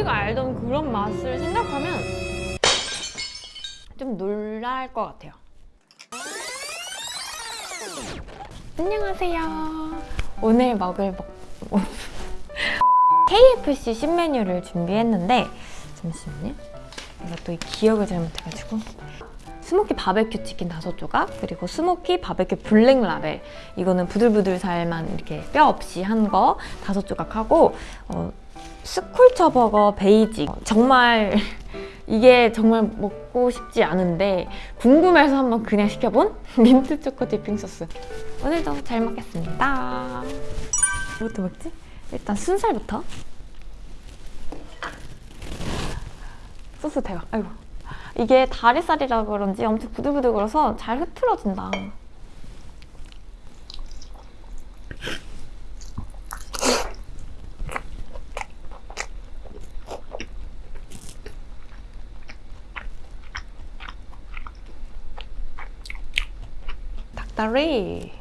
우리가 알던 그런 맛을 생각하면 좀 놀랄 것 같아요. 안녕하세요. 오늘 먹을 먹... KFC 신메뉴를 준비했는데 잠시만요. 내가 또 이 기억을 잘못해가지고 smoky 바베큐 치킨 다섯 조각 그리고 smoky 바베큐 블랙 라벨 이거는 부들부들 살만 이렇게 뼈 없이 한 거 다섯 조각 하고 어, Scorcher 버거 베이직. 정말 이게 정말 먹고 싶지 않은데 궁금해서 한번 그냥 시켜본 민트 초코 dipping 소스. 오늘도 잘 먹겠습니다. 뭐부터 먹지? 일단 순살부터. 소스 대박. 아이고. 이게 다리살이라 그런지 엄청 부들부들거려서 잘 흐트러진다 닭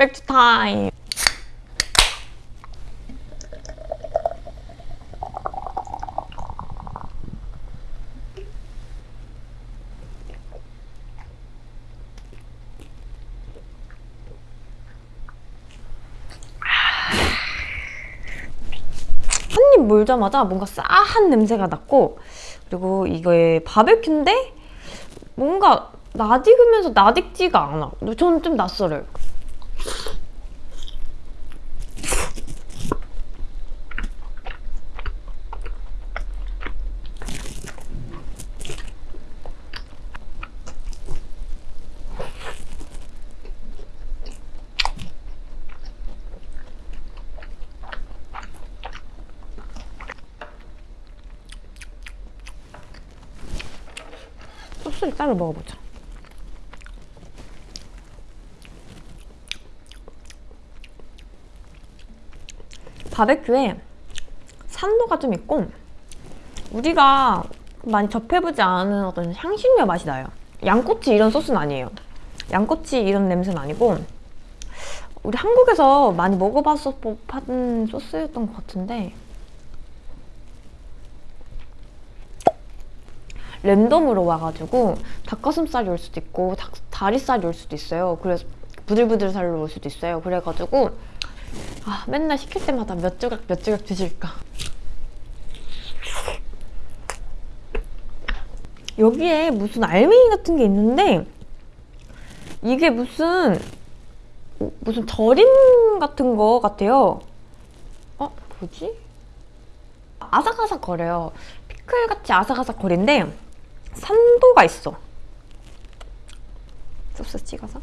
맥주 타임. 한입 물자마자 뭔가 싸한 냄새가 났고 그리고 이거의 바베큐인데 뭔가 낯익으면서 낯익지가 않아. 저는 좀 낯설어요 소스를 따로 먹어보자. 바베큐에 산도가 좀 있고 우리가 많이 접해보지 않은 어떤 향신료 맛이 나요. 양꼬치 이런 소스는 아니에요. 양꼬치 이런 냄새는 아니고 우리 한국에서 많이 먹어봤을 법한 소스였던 것 같은데 랜덤으로 와가지고 닭가슴살이 올 수도 있고 닭, 다리살이 올 수도 있어요. 그래서 부들부들 살로 올 수도 있어요. 그래가지고 아 맨날 시킬 때마다 몇 조각 몇 조각 주실까. 여기에 무슨 알맹이 같은 게 있는데 이게 무슨 무슨 절임 같은 거 같아요. 어? 뭐지? 아삭아삭 거려요. 피클같이 아삭아삭 거린데 산도가 있어. 소스 찍어서.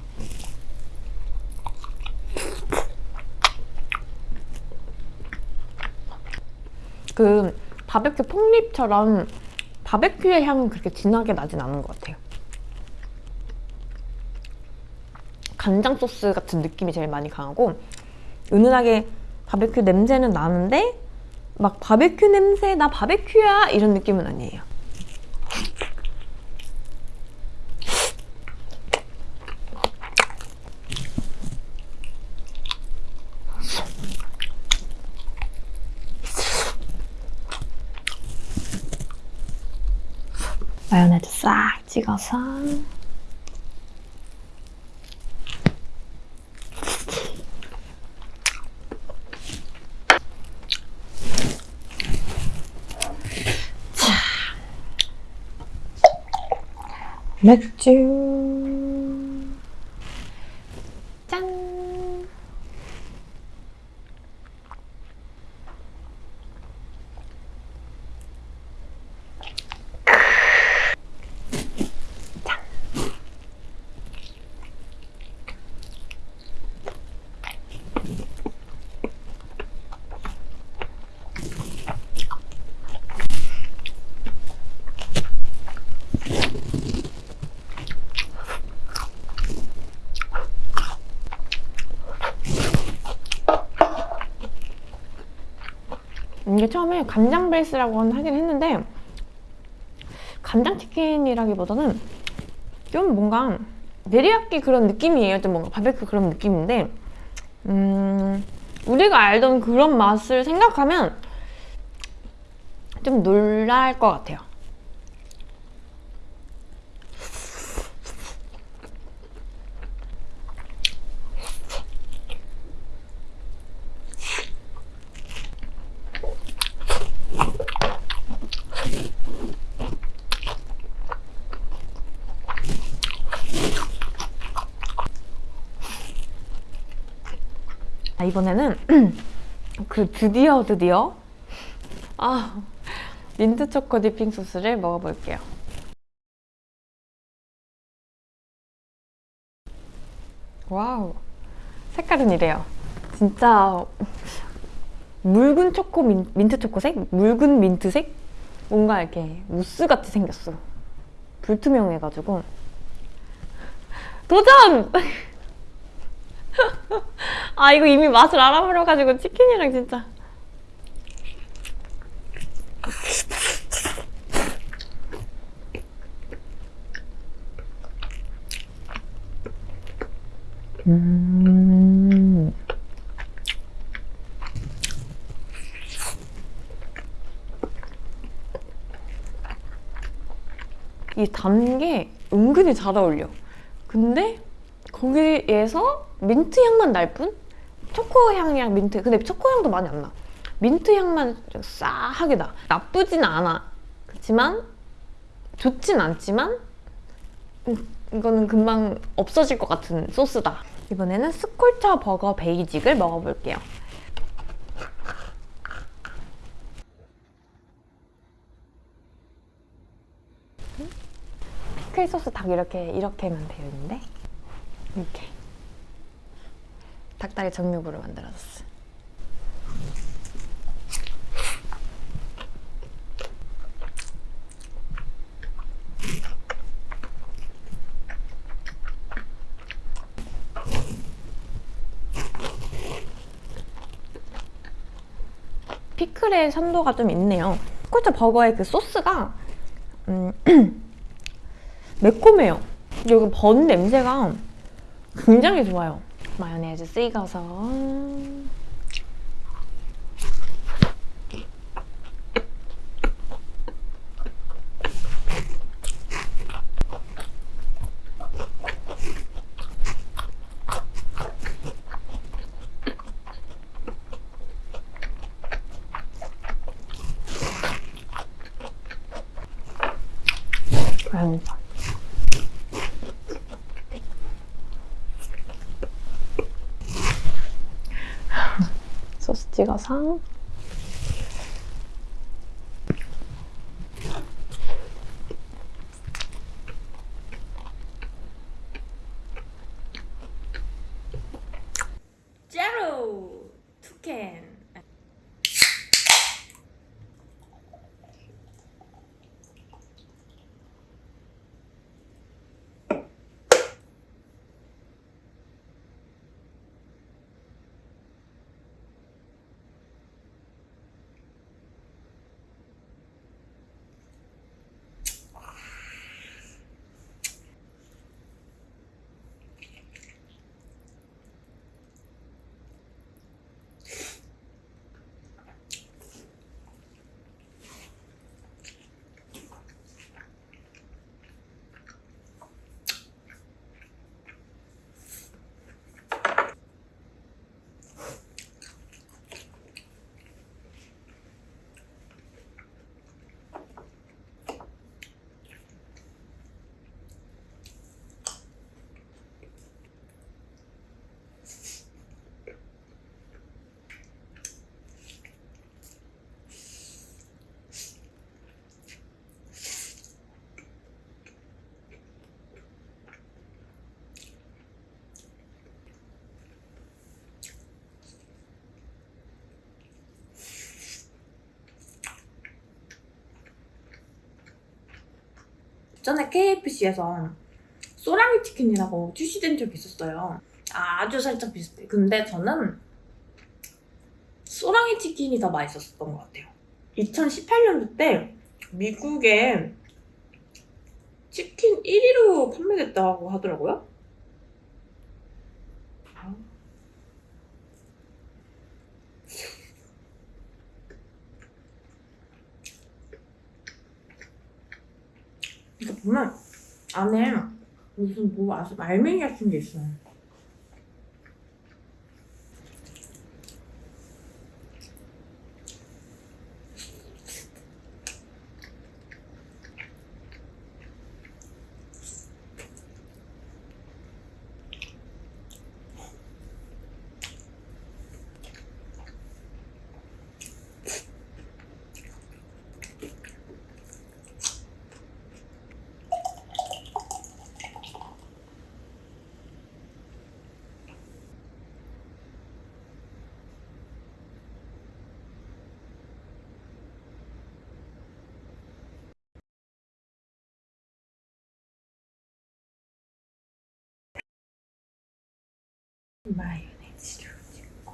그 바베큐 폭립처럼 바베큐의 향은 그렇게 진하게 나진 않은 것 같아요. 간장 소스 같은 느낌이 제일 많이 강하고 은은하게 바베큐 냄새는 나는데 막 바베큐 냄새 나 바베큐야 이런 느낌은 아니에요. 마요네즈 싹 찍어서. 맥주 이게 처음에 간장 베이스라고 하긴 했는데 간장치킨이라기보다는 좀 뭔가 내리야끼 그런 느낌이에요. 좀 뭔가 바베큐 그런 느낌인데 음, 우리가 알던 그런 맛을 생각하면 좀 놀랄 것 같아요. 이번에는 그 드디어 드디어 아 민트 초코 dipping 소스를 먹어볼게요. wow 색깔은 이래요. 진짜 묽은 초코 민, 민트 초코색? 묽은 민트색? 뭔가 이렇게 무스같이 생겼어. 불투명해가지고 도전! 아 이거 이미 맛을 알아버려가지고 치킨이랑 진짜 음. 이 단 게 은근히 잘 어울려. 근데 거기에서 민트 향만 날 뿐? 초코 향이랑 민트. 근데 초코 향도 많이 안 나. 민트 향만 좀 싸하게 나. 나쁘진 않아. 그렇지만 좋진 않지만 음, 이거는 금방 없어질 것 같은 소스다. 이번에는 Scorcher 버거 베이직을 먹어볼게요. 피클 소스 닭 이렇게 이렇게만 되어 있는데 이렇게 닭다리 정육으로 만들어졌어. 피클의 산도가 좀 있네요. 스콜처 버거의 그 소스가 음, 매콤해요. 여기 번 냄새가 굉장히 좋아요. 마요네즈 찍어서 아유. 찍어서 제로 투캔 전에 KFC에서 소라미 치킨이라고 출시된 적이 있었어요. 아, 아주 살짝 비슷해. 근데 저는 소라미 치킨이 더 맛있었던 것 같아요. 2018년도 때 미국에 치킨 1위로 판매됐다고 하더라고요. 보면 안에 무슨 뭐 알맹이 같은 게 있어요. 마요네즈를 찍고.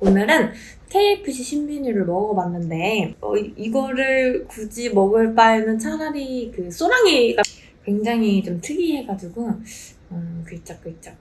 오늘은 KFC 신메뉴를 먹어봤는데 어, 이- 이거를 굳이 먹을 바에는 차라리 그 소랑이가 굉장히 좀 특이해가지고 음, 글짝글짝